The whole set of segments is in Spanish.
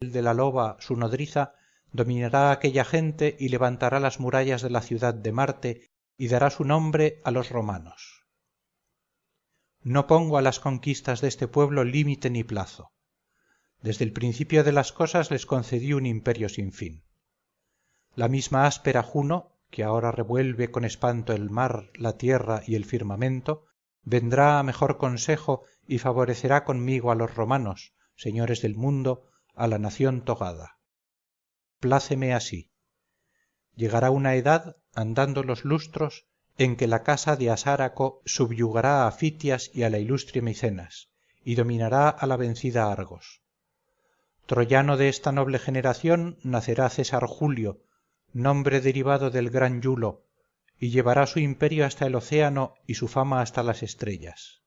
de la loba su nodriza dominará aquella gente y levantará las murallas de la ciudad de marte y dará su nombre a los romanos. No pongo a las conquistas de este pueblo límite ni plazo. Desde el principio de las cosas les concedí un imperio sin fin. La misma áspera juno que ahora revuelve con espanto el mar la tierra y el firmamento vendrá a mejor consejo y favorecerá conmigo a los romanos señores del mundo a la nación togada. Pláceme así. Llegará una edad andando los lustros en que la casa de asáraco subyugará a ftias y a la ilustre micenas y dominará a la vencida argos. Troyano de esta noble generación nacerá césar julio nombre derivado del gran iulo y llevará su imperio hasta el océano y su fama hasta las estrellas.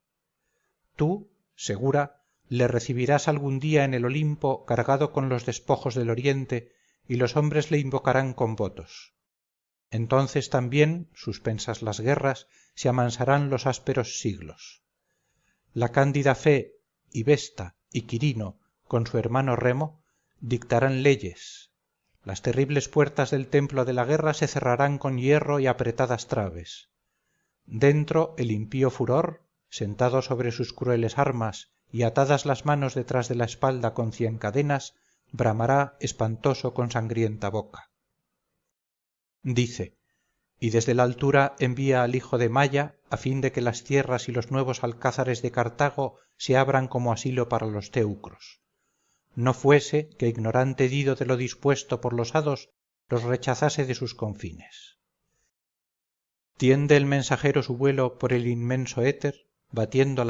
Tú segura le recibirás algún día en el olimpo cargado con los despojos del oriente y los hombres le invocarán con votos. Entonces también suspensas las guerras se amansarán los ásperos siglos. La cándida fe y vesta y quirino con su hermano remo dictarán leyes. Las terribles puertas del templo de la guerra se cerrarán con hierro y apretadas traves. Dentro el impío furor sentado sobre sus crueles armas y atadas las manos detrás de la espalda con cien cadenas bramará espantoso con sangrienta boca. Dice y desde la altura envía al hijo de maya a fin de que las tierras y los nuevos alcázares de cartago se abran como asilo para los teucros. No fuese que ignorante dido de lo dispuesto por los hados los rechazase de sus confines. Tiende el mensajero su vuelo por el inmenso éter batiendo